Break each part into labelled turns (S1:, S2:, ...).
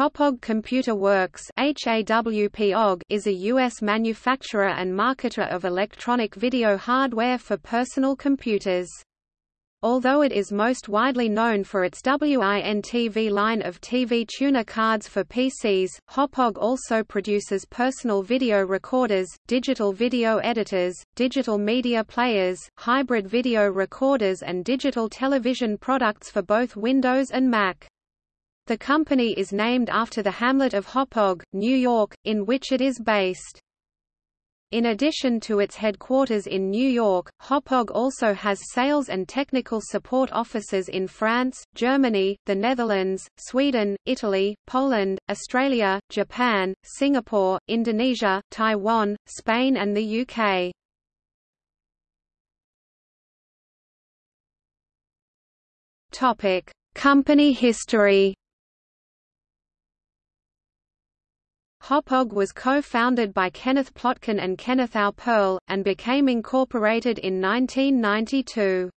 S1: Hauppauge Computer Works is a U.S. manufacturer and marketer of electronic video hardware for personal computers. Although it is most widely known for its WIN-TV line of TV tuner cards for PCs, Hauppauge also produces personal video recorders, digital video editors, digital media players, hybrid video recorders and digital television products for both Windows and Mac. The company is named after the hamlet of Hauppauge, New York, in which it is based. In addition to its headquarters in New York, Hauppauge also has sales and technical support offices in France, Germany, the Netherlands, Sweden, Italy, Poland, Australia, Japan, Singapore, Indonesia, Taiwan, Spain and the UK. Topic: Company history Hauppauge was co-founded by Kenneth Plotkin and Kenneth Aupperle, and became incorporated in 1992.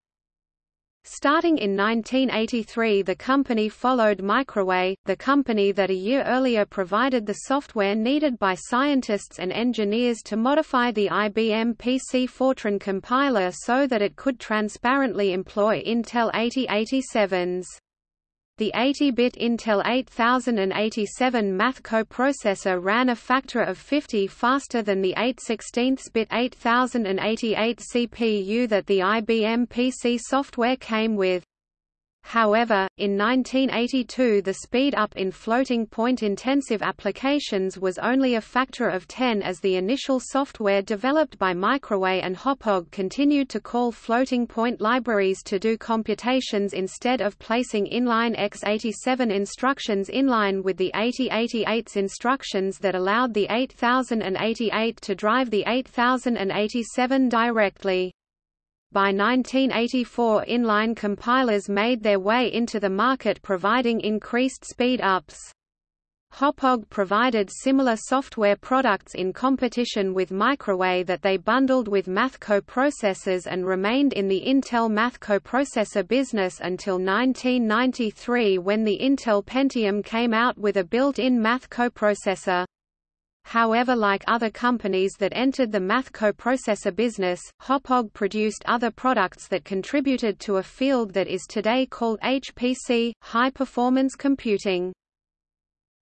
S1: Starting in 1983 the company followed Microway, the company that a year earlier provided the software needed by scientists and engineers to modify the IBM PC Fortran compiler so that it could transparently employ Intel 8087s. The 80-bit Intel 8087 math coprocessor ran a factor of 50 faster than the 8 16-bit 8088 CPU that the IBM PC software came with. However, in 1982 the speed up in floating-point intensive applications was only a factor of 10 as the initial software developed by Microway and Hauppauge continued to call floating-point libraries to do computations instead of placing inline x87 instructions inline with the 8088's instructions that allowed the 8088 to drive the 8087 directly. By 1984 inline compilers made their way into the market providing increased speed-ups. Hauppauge provided similar software products in competition with Microway that they bundled with math coprocessors and remained in the Intel math coprocessor business until 1993 when the Intel Pentium came out with a built-in math coprocessor. However like other companies that entered the math coprocessor business, Hauppauge produced other products that contributed to a field that is today called HPC, high-performance computing.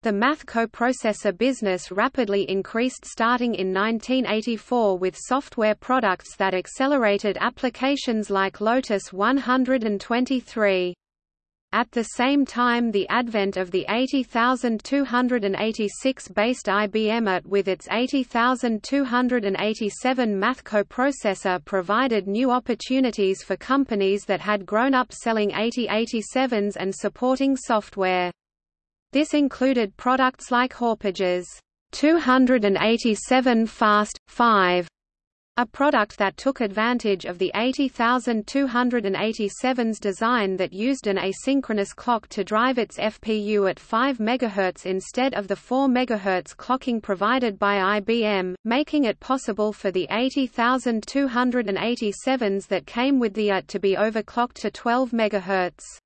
S1: The math coprocessor business rapidly increased starting in 1984 with software products that accelerated applications like Lotus 123. At the same time the advent of the 80286-based IBM AT with its 80287 math coprocessor provided new opportunities for companies that had grown up selling 8087s and supporting software. This included products like Hauppauge's 287 Fast 5 a product that took advantage of the 80287's design that used an asynchronous clock to drive its FPU at 5 MHz instead of the 4 MHz clocking provided by IBM, making it possible for the 80287s that came with the AT to be overclocked to 12 MHz.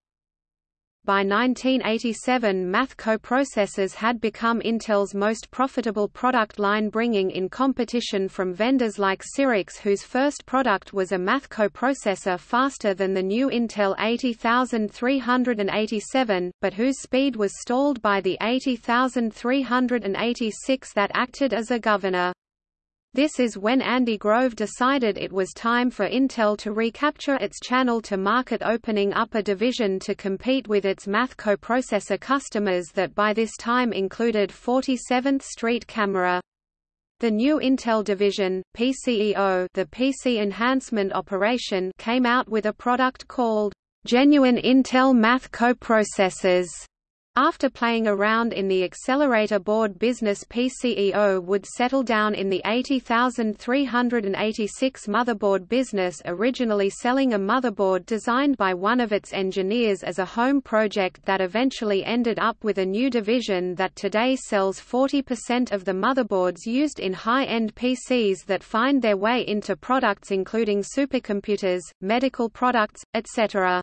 S1: By 1987 math coprocessors had become Intel's most profitable product line bringing in competition from vendors like Cyrix whose first product was a math coprocessor faster than the new Intel 80387, but whose speed was stalled by the 80386 that acted as a governor. This is when Andy Grove decided it was time for Intel to recapture its channel to market opening up a division to compete with its math coprocessor customers that by this time included 47th Street Camera. The new Intel division, PCEO the PC Enhancement Operation came out with a product called Genuine Intel Math Coprocessors after playing around in the accelerator board business PCEO would settle down in the 80386 motherboard business originally selling a motherboard designed by one of its engineers as a home project that eventually ended up with a new division that today sells 40% of the motherboards used in high-end PCs that find their way into products including supercomputers, medical products, etc.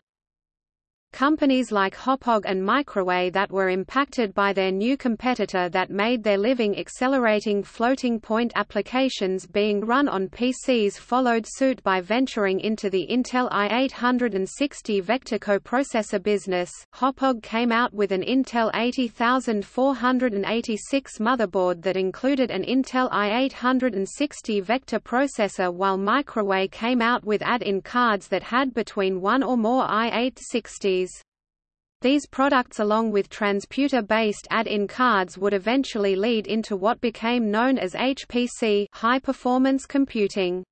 S1: Companies like Hauppauge and Microway that were impacted by their new competitor that made their living accelerating floating point applications being run on PCs followed suit by venturing into the Intel i860 vector coprocessor business. Hauppauge came out with an Intel 80486 motherboard that included an Intel i860 vector processor while Microway came out with add-in cards that had between one or more i860s. These products along with transputer-based add-in cards would eventually lead into what became known as HPC high-performance computing.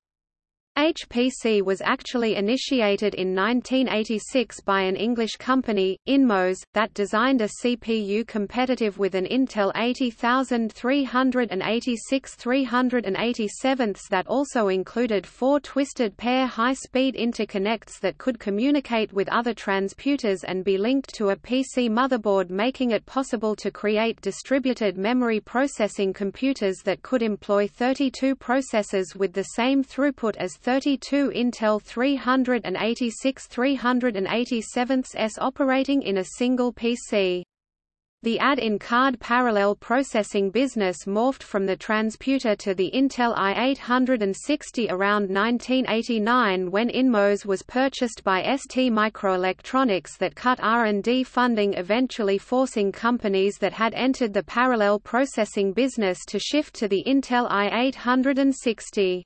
S1: HPC was actually initiated in 1986 by an English company, Inmos, that designed a CPU competitive with an Intel 80386 387 that also included four twisted pair high-speed interconnects that could communicate with other transputers and be linked to a PC motherboard making it possible to create distributed memory processing computers that could employ 32 processors with the same throughput as 32 Intel 386 387s operating in a single PC. The add-in card parallel processing business morphed from the transputer to the Intel i860 around 1989 when Inmos was purchased by ST Microelectronics that cut R&D funding eventually forcing companies that had entered the parallel processing business to shift to the Intel i860.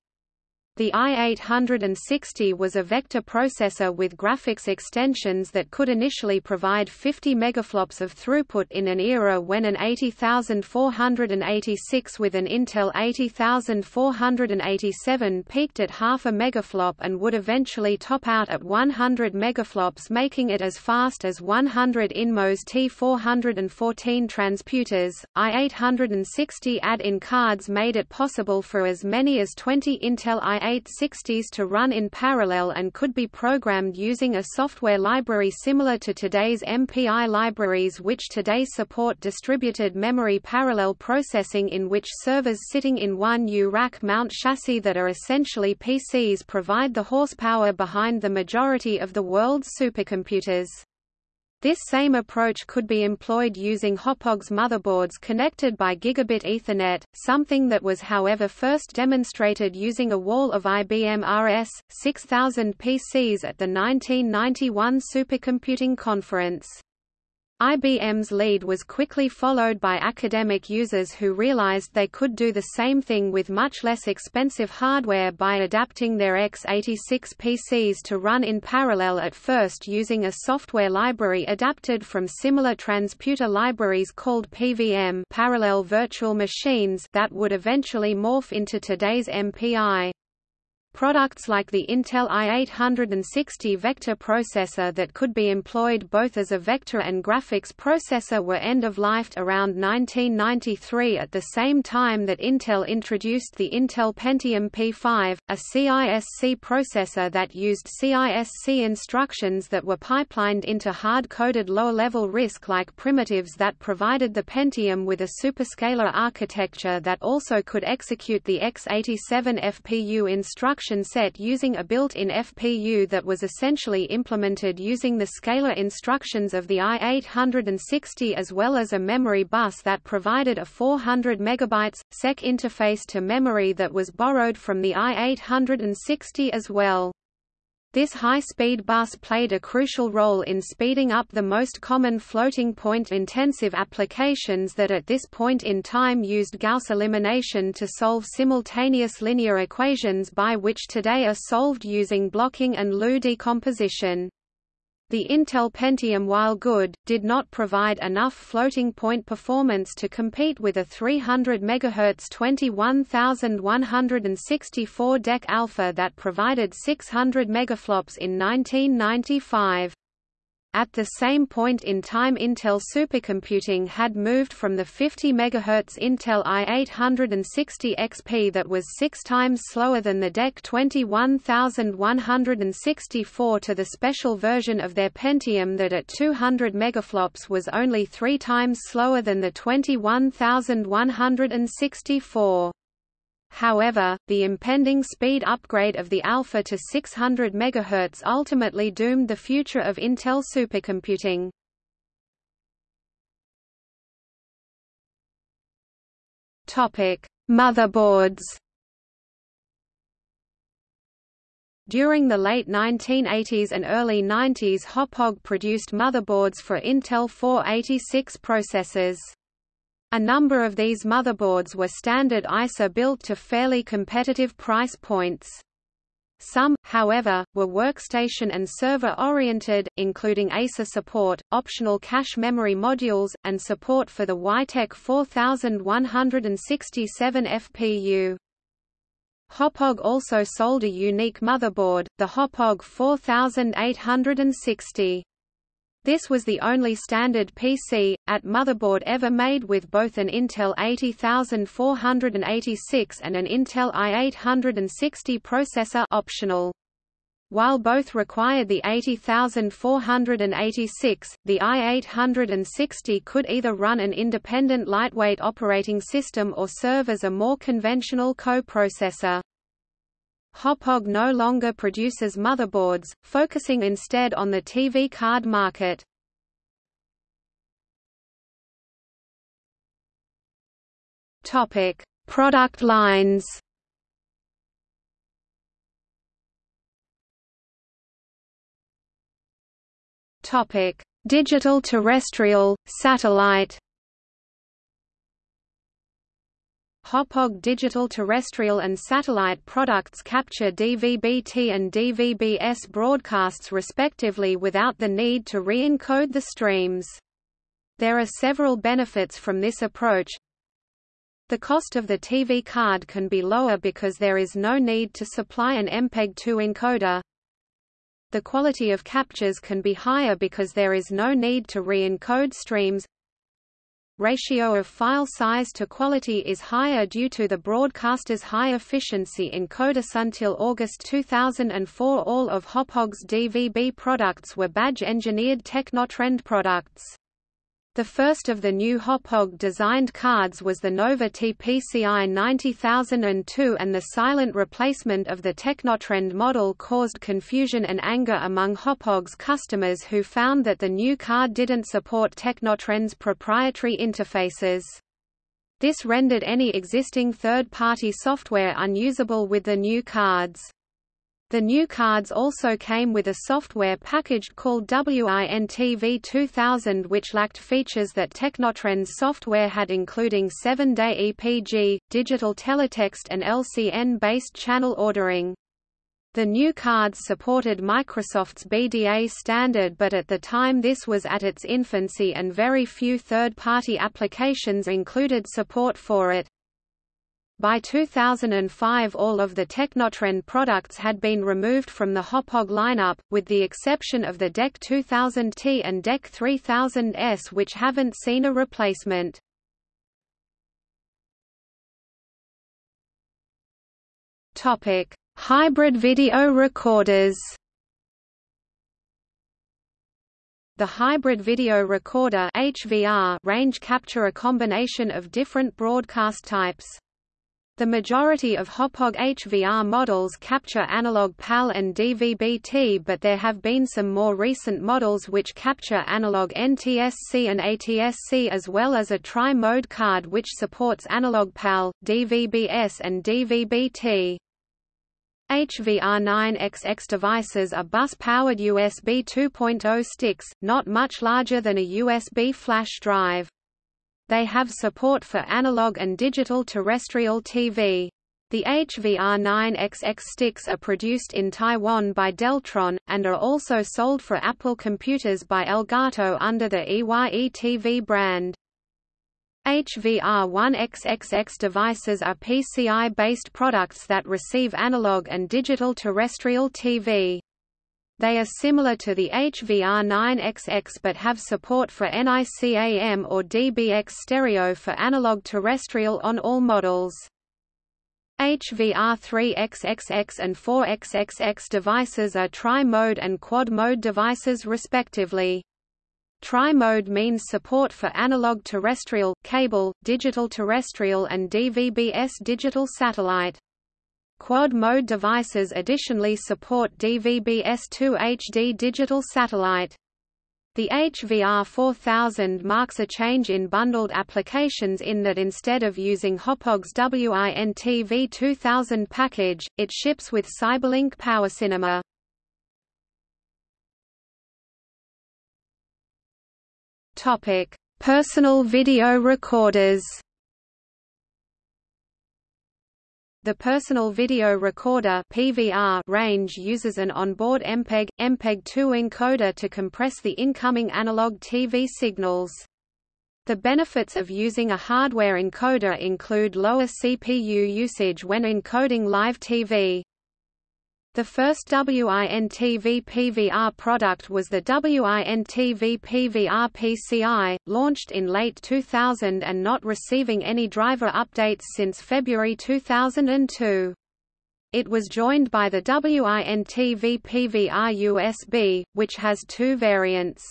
S1: The i860 was a vector processor with graphics extensions that could initially provide 50 megaflops of throughput in an era when an 80486 with an Intel 80487 peaked at half a megaflop and would eventually top out at 100 megaflops making it as fast as 100 Inmos T414 transputers. i860 add-in cards made it possible for as many as 20 Intel i 860s to run in parallel and could be programmed using a software library similar to today's MPI libraries which today support distributed memory parallel processing in which servers sitting in one U-rack mount chassis that are essentially PCs provide the horsepower behind the majority of the world's supercomputers. This same approach could be employed using Hauppauge's motherboards connected by gigabit Ethernet, something that was however first demonstrated using a wall of IBM RS 6000 PCs at the 1991 Supercomputing Conference. IBM's lead was quickly followed by academic users who realized they could do the same thing with much less expensive hardware by adapting their x86 PCs to run in parallel at first using a software library adapted from similar transputer libraries called PVM parallel virtual machines that would eventually morph into today's MPI. Products like the Intel i860 vector processor that could be employed both as a vector and graphics processor were end-of-lifed around 1993 at the same time that Intel introduced the Intel Pentium P5, a CISC processor that used CISC instructions that were pipelined into hard-coded low-level RISC-like primitives that provided the Pentium with a superscalar architecture that also could execute the x87 FPU instructions instruction set using a built-in FPU that was essentially implemented using the scalar instructions of the i860 as well as a memory bus that provided a 400 MB, SEC interface to memory that was borrowed from the i860 as well. This high-speed bus played a crucial role in speeding up the most common floating-point intensive applications that at this point in time used Gauss elimination to solve simultaneous linear equations by which today are solved using blocking and LU decomposition. The Intel Pentium while good, did not provide enough floating-point performance to compete with a 300 MHz 21164 DEC alpha that provided 600 megaflops in 1995. At the same point in time Intel supercomputing had moved from the 50 MHz Intel i860 XP that was six times slower than the DEC 21164 to the special version of their Pentium that at 200 megaflops was only three times slower than the 21164. However, the impending speed upgrade of the Alpha to 600 MHz ultimately doomed the future of Intel supercomputing. Motherboards. During the late 1980s and early 90s Hauppauge produced motherboards for Intel 486 processors. A number of these motherboards were standard ISA built to fairly competitive price points. Some, however, were workstation and server-oriented, including EISA support, optional cache memory modules, and support for the Weitek 4167 FPU. Hauppauge also sold a unique motherboard, the Hauppauge 4860. This was the only standard PC, at motherboard ever made with both an Intel 80486 and an Intel i860 processor optional. While both required the 80486, the i860 could either run an independent lightweight operating system or serve as a more conventional co-processor. Hauppauge no longer produces motherboards, focusing instead on the TV card market. Topic: Product lines. Topic: Digital terrestrial, satellite. Hauppauge digital terrestrial and satellite products capture DVB-T and DVB-S broadcasts respectively without the need to re-encode the streams. There are several benefits from this approach. The cost of the TV card can be lower because there is no need to supply an MPEG-2 encoder. The quality of captures can be higher because there is no need to re-encode streams, ratio of file size to quality is higher due to the broadcaster's high efficiency encoders. Until August 2004 all of Hauppauge's DVB products were badge-engineered Technotrend products. The first of the new Hauppauge designed cards was the Nova TPCI 90002 and the silent replacement of the Technotrend model caused confusion and anger among Hauppauge's customers who found that the new card didn't support Technotrend's proprietary interfaces. This rendered any existing third-party software unusable with the new cards. The new cards also came with a software package called WINTV 2000 which lacked features that Technotrend's software had including 7-day EPG, digital teletext and LCN-based channel ordering. The new cards supported Microsoft's BDA standard but at the time this was at its infancy and very few third-party applications included support for it. By 2005 all of the Technotrend products had been removed from the Hauppauge lineup, with the exception of the DEC 2000T and DEC 3000S which haven't seen a replacement. Hybrid video recorders The hybrid video recorder HVR range capture a combination of different broadcast types. The majority of Hauppauge HVR models capture analog PAL and DVB-T but there have been some more recent models which capture analog NTSC and ATSC as well as a tri-mode card which supports analog PAL, DVB-S and DVB-T. HVR9XX devices are bus-powered USB 2.0 sticks, not much larger than a USB flash drive. They have support for analog and digital terrestrial TV. The HVR9XX sticks are produced in Taiwan by Deltron, and are also sold for Apple computers by Elgato under the EYE TV brand. HVR1XXX devices are PCI-based products that receive analog and digital terrestrial TV. They are similar to the HVR9XX but have support for NICAM or DBX stereo for analog terrestrial on all models. HVR3XXX and 4XXX devices are tri-mode and quad-mode devices respectively. Tri-mode means support for analog terrestrial, cable, digital terrestrial and DVB-S digital satellite. Quad-mode devices additionally support DVB-S2 HD digital satellite. The HVR 4000 marks a change in bundled applications in that instead of using Hauppauge's WINTV 2000 package, it ships with Cyberlink PowerCinema. Topic: Personal video recorders. The personal video recorder (PVR) range uses an onboard MPEG MPEG-2 encoder to compress the incoming analog TV signals. The benefits of using a hardware encoder include lower CPU usage when encoding live TV. The first WINTV PVR product was the WINTV PVR PCI, launched in late 2000 and not receiving any driver updates since February 2002. It was joined by the WINTV PVR USB, which has two variants.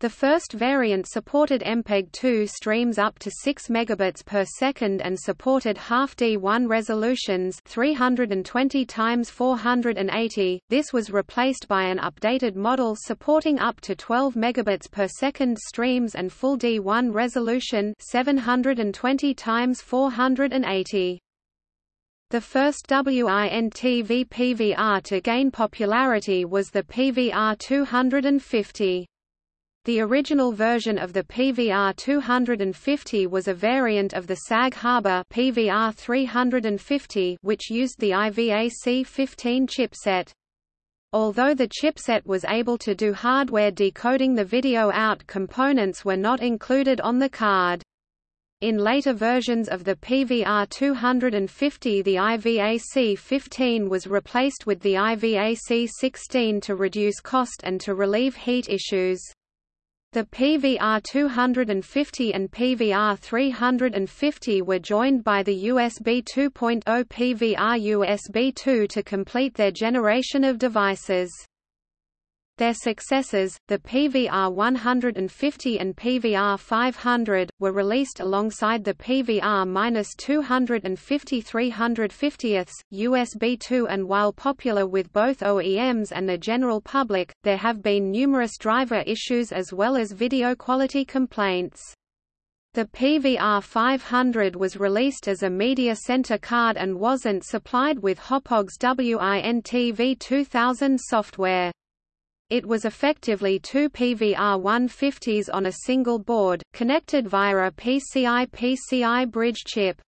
S1: The first variant supported MPEG-2 streams up to 6 megabits per second and supported half D1 resolutions 320 x 480. This was replaced by an updated model supporting up to 12 megabits per second streams and full D1 resolution 720 x 480. The first WINTV PVR to gain popularity was the PVR 250. The original version of the PVR 250 was a variant of the Sag Harbor PVR 350 which used the iTVC15 chipset. Although the chipset was able to do hardware decoding the video out components were not included on the card. In later versions of the PVR 250 the iTVC15 was replaced with the iTVC16 to reduce cost and to relieve heat issues. The PVR 250 and PVR 350 were joined by the USB 2.0 PVR USB 2 to complete their generation of devices. Their successors, the PVR 150 and PVR 500, were released alongside the PVR 250 350ths, USB 2 and while popular with both OEMs and the general public, there have been numerous driver issues as well as video quality complaints. The PVR 500 was released as a media center card and wasn't supplied with Hauppauge's WINTV 2000 software. It was effectively two PVR 150s on a single board, connected via a PCI-PCI bridge chip.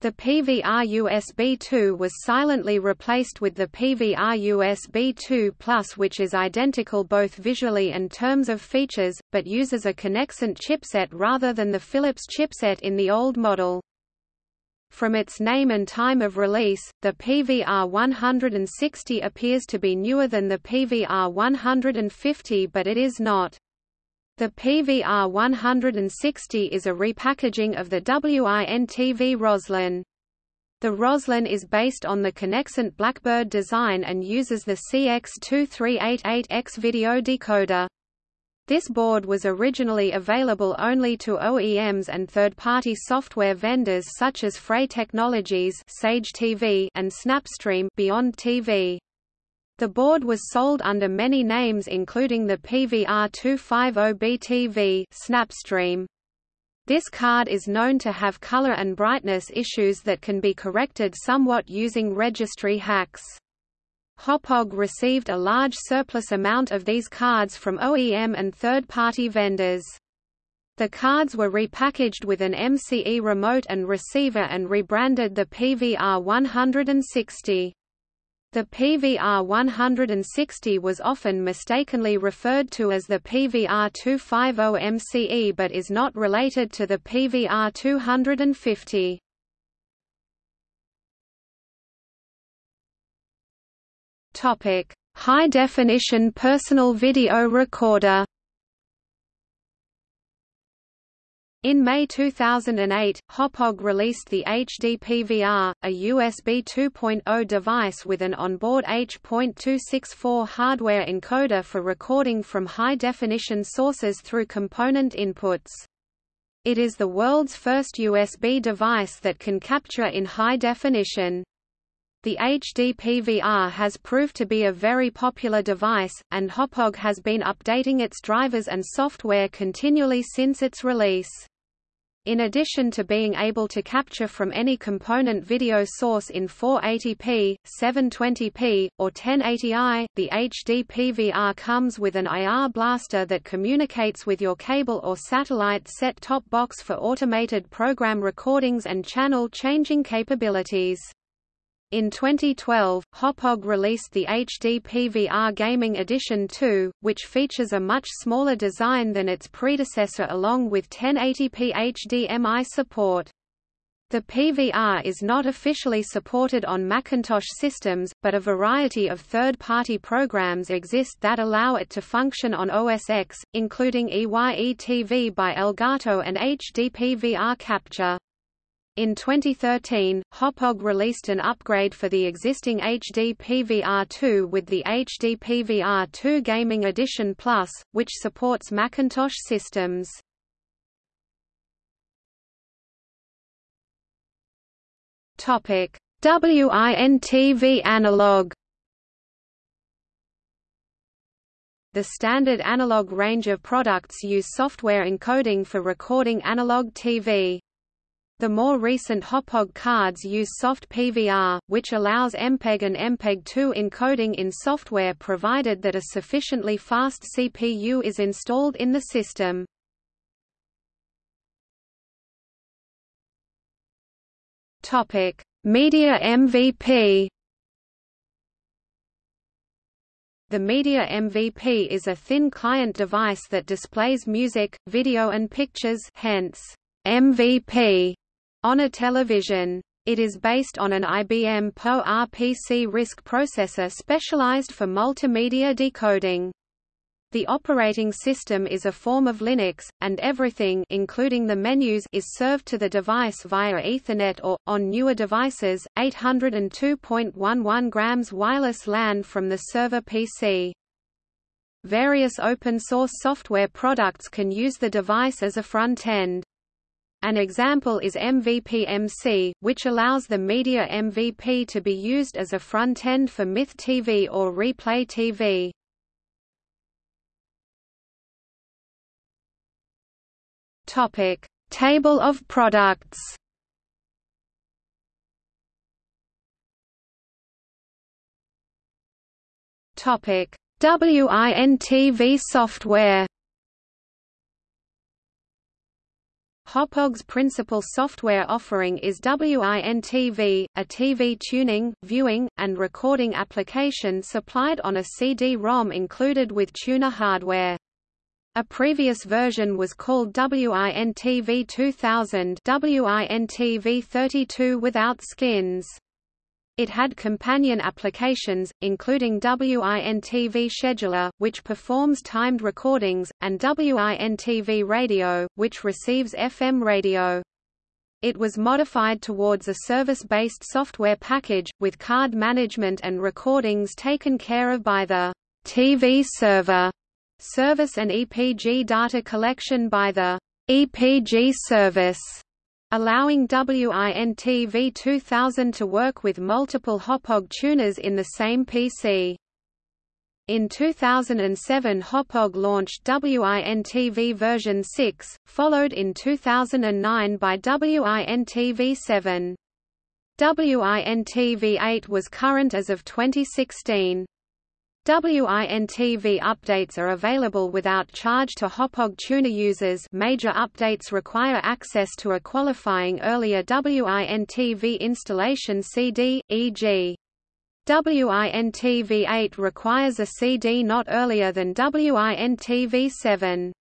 S1: The PVR USB 2 was silently replaced with the PVR USB 2 Plus which is identical both visually and terms of features, but uses a Conexant chipset rather than the Philips chipset in the old model. From its name and time of release, the PVR 160 appears to be newer than the PVR 150 but it is not. The PVR 160 is a repackaging of the WINTV Roslyn. The Roslyn is based on the Conexant Blackbird design and uses the CX2388X video decoder. This board was originally available only to OEMs and third-party software vendors such as Frey Technologies Sage TV and Snapstream Beyond TV. The board was sold under many names including the PVR 250BTV Snapstream. This card is known to have color and brightness issues that can be corrected somewhat using registry hacks. Hauppauge received a large surplus amount of these cards from OEM and third-party vendors. The cards were repackaged with an MCE remote and receiver and rebranded the PVR 160. The PVR 160 was often mistakenly referred to as the PVR 250 MCE but is not related to the PVR 250. Topic: High definition personal video recorder. In May 2008, Hauppauge released the HDPVR, a USB 2.0 device with an onboard H.264 hardware encoder for recording from high-definition sources through component inputs. It is the world's first USB device that can capture in high definition. The HDPVR has proved to be a very popular device, and Hauppauge has been updating its drivers and software continually since its release. In addition to being able to capture from any component video source in 480p, 720p, or 1080i, the HDPVR comes with an IR blaster that communicates with your cable or satellite set-top box for automated program recordings and channel changing capabilities. In 2012, Hauppauge released the HD PVR Gaming Edition 2, which features a much smaller design than its predecessor along with 1080p HDMI support. The PVR is not officially supported on Macintosh systems, but a variety of third-party programs exist that allow it to function on OS X, including EYE-TV by Elgato and HDPVR Capture. In 2013, Hauppauge released an upgrade for the existing HD PVR2 with the HD PVR2 Gaming Edition Plus, which supports Macintosh systems. Topic: WIN-TV analog. The standard analog range of products use software encoding for recording analog TV. The more recent Hauppauge cards use soft PVR, which allows MPEG and MPEG-2 encoding in software provided that a sufficiently fast CPU is installed in the system. Topic: Media MVP. The Media MVP is a thin client device that displays music, video and pictures hence MVP on a television. It is based on an IBM PowerPC RISC processor specialized for multimedia decoding. The operating system is a form of Linux, and everything including the menus is served to the device via Ethernet or, on newer devices, 802.11 grams wireless LAN from the server PC. Various open-source software products can use the device as a front-end. An example is MVP-MC, which allows the Media MVP to be used as a front-end for Myth TV or Replay TV. Topic: Table of products. Topic: WIN-TV software. Hauppauge's principal software offering is WIN-TV, a TV tuning, viewing, and recording application supplied on a CD-ROM included with tuner hardware. A previous version was called WIN-TV 2000 WIN-TV 32 without skins. It had companion applications, including WIN-TV Scheduler, which performs timed recordings, and WIN-TV Radio, which receives FM radio. It was modified towards a service-based software package, with card management and recordings taken care of by the TV server service and EPG data collection by the EPG service allowing WIN-TV 2000 to work with multiple Hauppauge tuners in the same PC. In 2007 Hauppauge launched WIN-TV version 6, followed in 2009 by WIN-TV 7. WIN-TV 8 was current as of 2016. WIN-TV updates are available without charge to Hauppauge tuner users major updates require access to a qualifying earlier WIN-TV installation CD, e.g. WIN-TV 8 requires a CD not earlier than WIN-TV 7.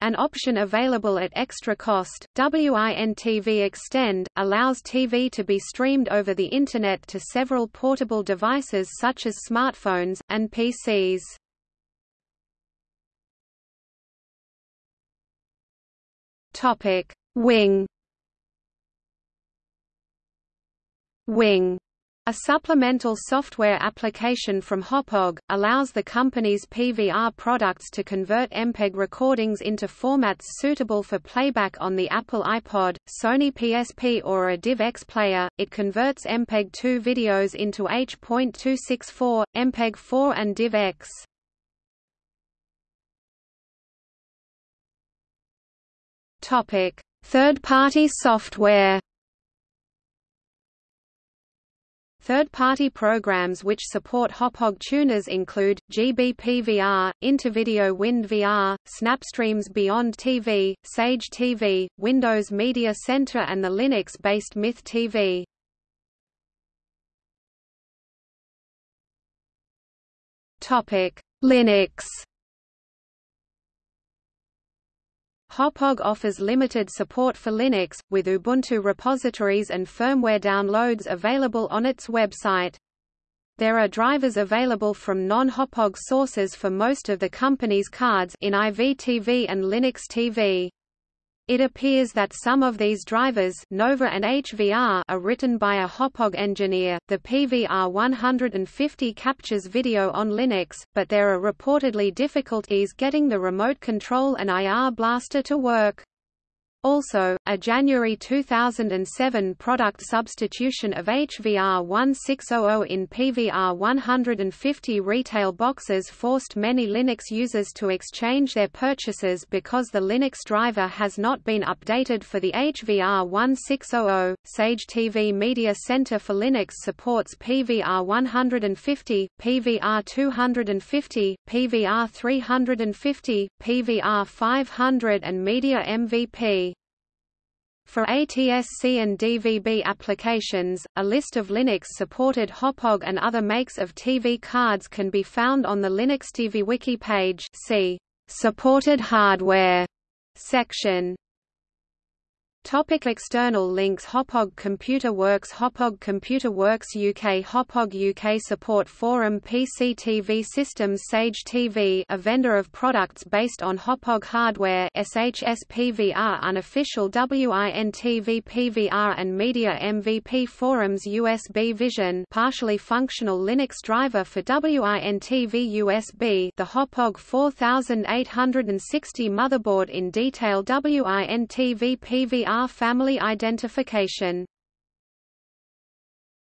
S1: An option available at extra cost, WIN-TV Extend, allows TV to be streamed over the Internet to several portable devices such as smartphones, and PCs. Wing. Wing a supplemental software application from Hauppauge, allows the company's PVR products to convert MPEG recordings into formats suitable for playback on the Apple iPod, Sony PSP or a DivX player. It converts MPEG-2 videos into H.264, MPEG-4 and DivX. Third-party software. Third-party programs which support Hauppauge tuners include, GBPVR, Intervideo WinDVR, Snapstreams Beyond TV, Sage TV, Windows Media Center and the Linux-based Myth TV. Linux Hauppauge offers limited support for Linux, with Ubuntu repositories and firmware downloads available on its website. There are drivers available from non-Hauppauge sources for most of the company's cards in IVTV and Linux TV. It appears that some of these drivers Nova and HVR are written by a Hauppauge engineer. The PVR 150 captures video on Linux, but there are reportedly difficulties getting the remote control and IR blaster to work. Also, a January 2007 product substitution of HVR 1600 in PVR 150 retail boxes forced many Linux users to exchange their purchases because the Linux driver has not been updated for the HVR 1600. Sage TV Media Center for Linux supports PVR 150, PVR 250, PVR 350, PVR 500 and Media MVP. For ATSC and DVB applications, a list of Linux-supported Hauppauge and other makes of TV cards can be found on the Linux TV Wiki page see Supported hardware section. Topic external links Hauppauge Computer Works Hauppauge Computer Works UK Hauppauge UK Support Forum PC TV Systems Sage TV a vendor of products based on Hauppauge hardware SHS PVR Unofficial WINTV PVR and Media MVP Forums USB Vision partially functional Linux driver for WINTV USB the Hauppauge 4860 motherboard in detail WINTV PVR family identification